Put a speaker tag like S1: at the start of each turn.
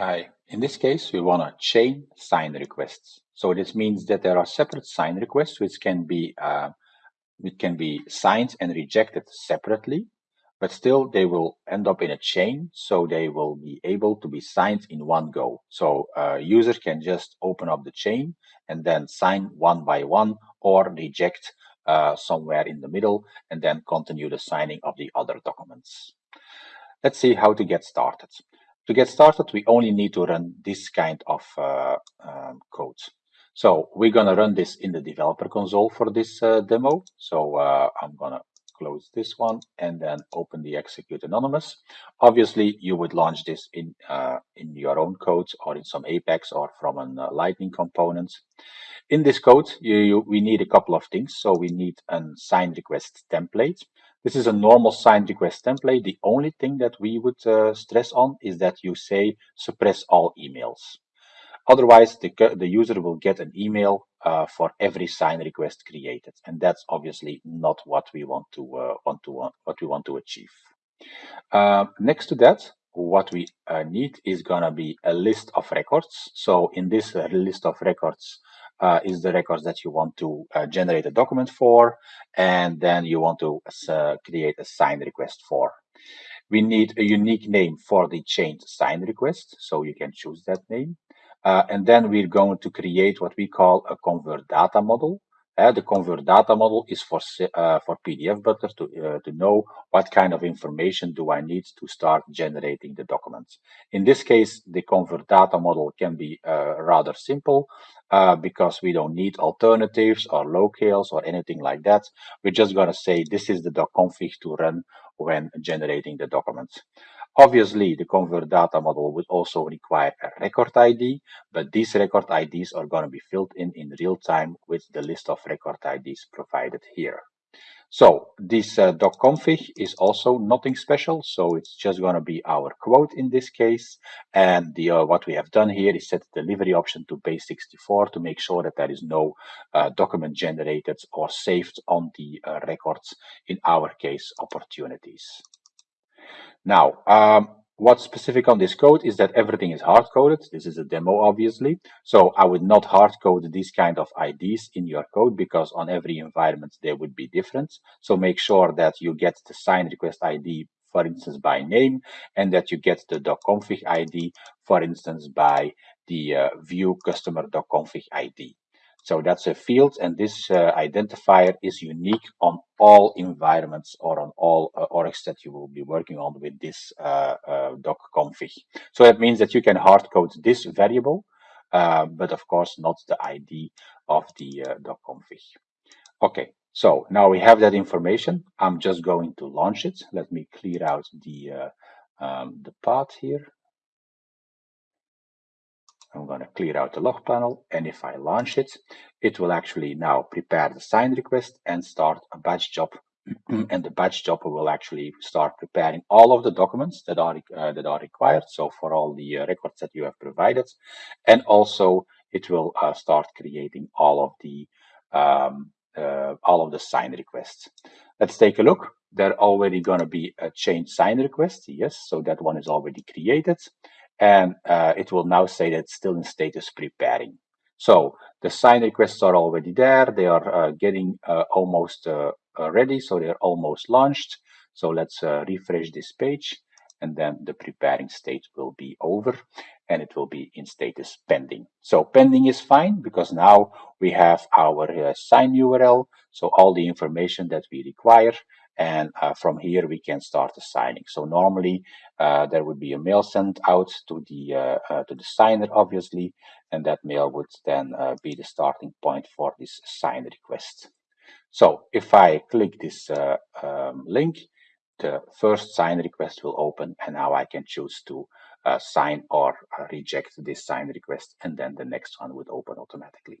S1: Hi. In this case, we want to chain sign requests. So this means that there are separate sign requests which can be uh, which can be signed and rejected separately, but still they will end up in a chain, so they will be able to be signed in one go. So a user can just open up the chain and then sign one by one or reject uh, somewhere in the middle and then continue the signing of the other documents. Let's see how to get started. To get started, we only need to run this kind of uh, um, code. So we're going to run this in the developer console for this uh, demo. So uh, I'm going to close this one and then open the execute anonymous. Obviously, you would launch this in uh, in your own code or in some Apex or from a uh, Lightning component. In this code, you, you, we need a couple of things. So we need a sign request template. This is a normal sign request template. The only thing that we would uh, stress on is that you say suppress all emails. Otherwise, the, the user will get an email uh, for every sign request created, and that's obviously not what we want to uh, want to what we want to achieve. Uh, next to that, what we uh, need is gonna be a list of records. So in this uh, list of records, uh, is the records that you want to uh, generate a document for, and then you want to uh, create a sign request for. We need a unique name for the changed sign request, so you can choose that name. Uh, and then we're going to create what we call a convert data model. Uh, the convert data model is for uh, for PDF Butler to uh, to know what kind of information do I need to start generating the documents. In this case, the convert data model can be rather simple because we don't need alternatives or locales or anything like that. We're just going to say this is the doc config to run when generating the documents. Obviously, the convert data model would also require a record ID, but these record IDs are going to be filled in in real time with the list of record IDs provided here. So this uh, config is also nothing special. So it's just going to be our quote in this case. And the uh, what we have done here is set the delivery option to base64 to make sure that there is no uh, document generated or saved on the uh, records, in our case, opportunities. Now, um, what's specific on this code is that everything is hard-coded. This is a demo, obviously. So I would not hard-code these kind of IDs in your code because on every environment they would be different. So make sure that you get the sign request ID, for instance, by name, and that you get the doc config ID, for instance, by the uh, view customer.config ID. So that's a field, and this uh, identifier is unique on all environments or on all uh, orgs that you will be working on with this uh, uh, doc config. So that means that you can hard code this variable, uh, but of course not the ID of the uh, doc config. Okay, so now we have that information. I'm just going to launch it. Let me clear out the um, the path here. I'm going to clear out the log panel and if I launch it, it will actually now prepare the sign request and start a batch job and the batch job will actually start preparing all of the documents that are uh, that are required. So for all the uh, records that you have provided, and also it will uh, start creating all of the um, uh, all of the sign requests. Let's take a look. There already going to be a change sign request. Yes, so that one is already created and uh, it will now say that it's still in status preparing. So the sign requests are already there. They are uh, getting uh, almost uh, uh, ready, so they're almost launched. So let's uh, refresh this page and then the preparing state will be over and it will be in status pending. So pending is fine because now we have our sign URL. So all the information that we require and uh, from here we can start signing. So normally uh, there would be a mail sent out to the uh, uh to the signer, obviously, and that mail would then uh, be the starting point for this sign request. So if I click this uh, um, link, the first sign request will open, and now I can choose to uh, sign or uh, reject this sign request, and then the next one would open automatically.